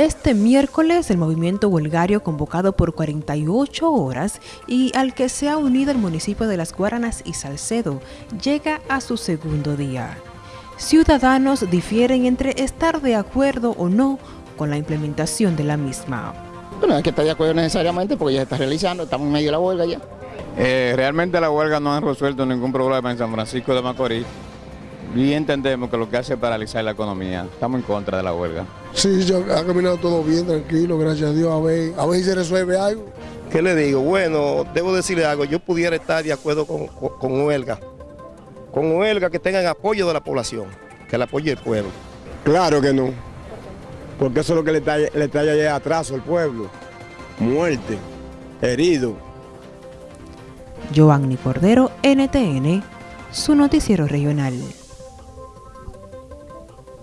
Este miércoles el movimiento huelgario convocado por 48 horas y al que se ha unido el municipio de Las Guaranas y Salcedo llega a su segundo día. Ciudadanos difieren entre estar de acuerdo o no con la implementación de la misma. Bueno, hay que estar de acuerdo necesariamente porque ya se está realizando, estamos en medio de la huelga ya. Eh, realmente la huelga no ha resuelto ningún problema en San Francisco de Macorís y entendemos que lo que hace es paralizar la economía. Estamos en contra de la huelga. Sí, yo, ha caminado todo bien, tranquilo, gracias a Dios. A ver, a ver si se resuelve algo. ¿Qué le digo? Bueno, debo decirle algo. Yo pudiera estar de acuerdo con, con, huelga. Con huelga que tengan apoyo de la población, que el apoyo del pueblo. Claro que no. Porque eso es lo que le trae, le trae atraso al pueblo. Muerte, herido. Giovanni Cordero, NTN, su noticiero regional.